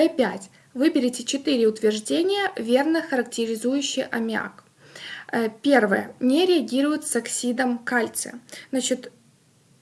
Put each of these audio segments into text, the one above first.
P5. Выберите 4 утверждения, верно характеризующие аммиак. Э, первое. Не реагирует с оксидом кальция. Значит,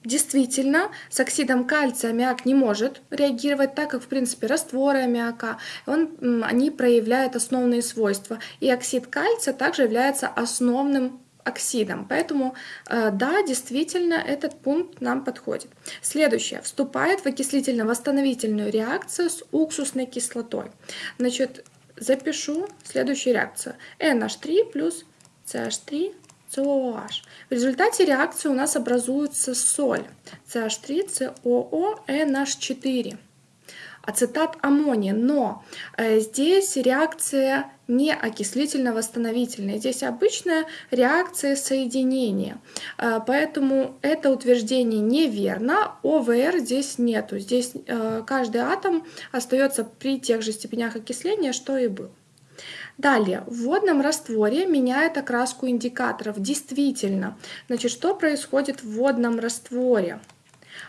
Действительно, с оксидом кальция аммиак не может реагировать, так как, в принципе, растворы аммиака, он, они проявляют основные свойства. И оксид кальция также является основным оксидом. Поэтому, э, да, действительно, этот пункт нам подходит. Следующее. Вступает в окислительно-восстановительную реакцию с уксусной кислотой. Значит, запишу следующую реакцию. NH3 плюс CH3 COOH. В результате реакции у нас образуется соль CH3COO-NH4 ацетат аммония. Но э, здесь реакция не окислительно-восстановительная. Здесь обычная реакция соединения. Э, поэтому это утверждение неверно. ОВР здесь нету. Здесь э, каждый атом остается при тех же степенях окисления, что и был. Далее, в водном растворе меняет окраску индикаторов. Действительно, значит, что происходит в водном растворе?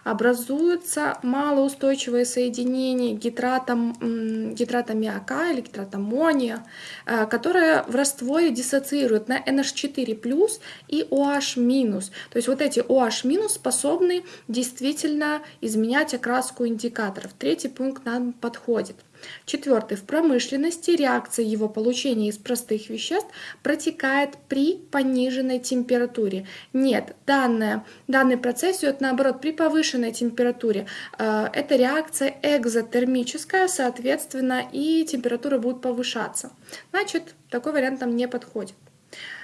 Образуются малоустойчивые соединения гидрата, гидрата аммиака или гидрата аммония, э, которые в растворе диссоциируют на NH4+, и OH-. То есть вот эти OH- способны действительно изменять окраску индикаторов. Третий пункт нам подходит. Четвертый. В промышленности реакция его получения из простых веществ протекает при пониженной температуре. Нет, данное, данный процесс идет наоборот при повышенной температуре. Э, это реакция экзотермическая, соответственно, и температура будет повышаться. Значит, такой вариант нам не подходит.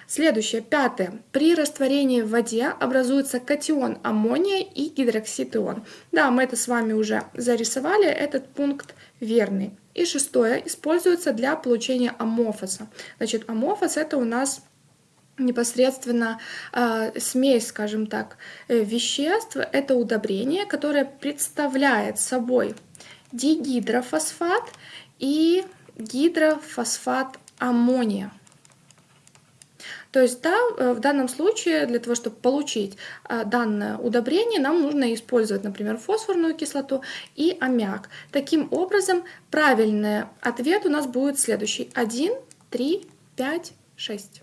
Следующее, пятое. При растворении в воде образуется катион аммония и гидроксид ион. Да, мы это с вами уже зарисовали, этот пункт верный. И шестое, используется для получения аммофоса. Значит, аммофос это у нас непосредственно э, смесь, скажем так, э, веществ. Это удобрение, которое представляет собой дигидрофосфат и гидрофосфат аммония. То есть, да, э, в данном случае для того, чтобы получить э, данное удобрение, нам нужно использовать, например, фосфорную кислоту и аммиак. Таким образом, правильный ответ у нас будет следующий. 1, 3, 5, 6.